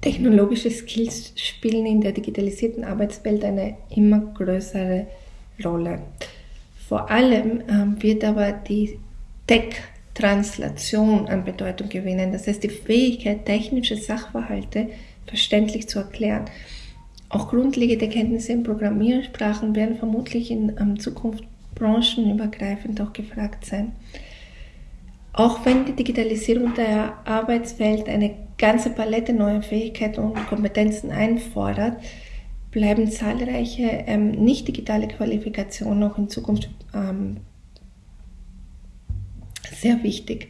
Technologische Skills spielen in der digitalisierten Arbeitswelt eine immer größere Rolle. Vor allem ähm, wird aber die Tech-Translation an Bedeutung gewinnen. Das heißt, die Fähigkeit, technische Sachverhalte verständlich zu erklären. Auch grundlegende Kenntnisse in Programmiersprachen werden vermutlich in ähm, Zukunft branchenübergreifend auch gefragt sein. Auch wenn die Digitalisierung der Arbeitswelt eine ganze Palette neuer Fähigkeiten und Kompetenzen einfordert, bleiben zahlreiche ähm, nicht digitale Qualifikationen auch in Zukunft ähm, sehr wichtig.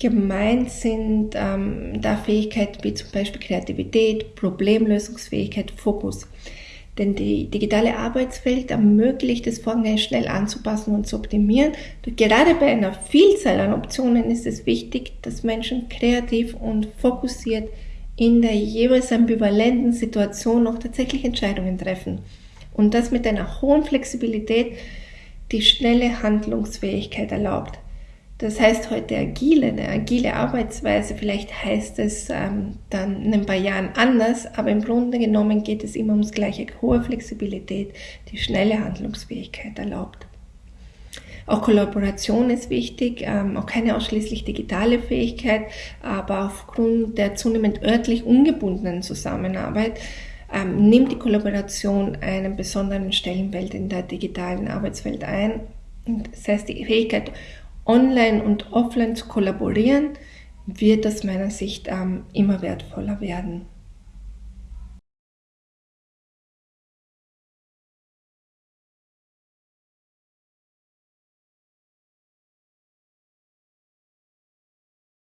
Gemeint sind ähm, da Fähigkeiten wie zum Beispiel Kreativität, Problemlösungsfähigkeit, Fokus. Denn die digitale Arbeitswelt ermöglicht es, Vorgänge schnell anzupassen und zu optimieren. Gerade bei einer Vielzahl an Optionen ist es wichtig, dass Menschen kreativ und fokussiert in der jeweils ambivalenten Situation noch tatsächlich Entscheidungen treffen. Und das mit einer hohen Flexibilität, die schnelle Handlungsfähigkeit erlaubt. Das heißt heute agile, eine agile Arbeitsweise, vielleicht heißt es ähm, dann in ein paar Jahren anders, aber im Grunde genommen geht es immer ums gleiche, hohe Flexibilität, die schnelle Handlungsfähigkeit erlaubt. Auch Kollaboration ist wichtig, ähm, auch keine ausschließlich digitale Fähigkeit, aber aufgrund der zunehmend örtlich ungebundenen Zusammenarbeit ähm, nimmt die Kollaboration einen besonderen Stellenwert in der digitalen Arbeitswelt ein. Das heißt, die Fähigkeit, online und offline zu kollaborieren, wird aus meiner Sicht ähm, immer wertvoller werden.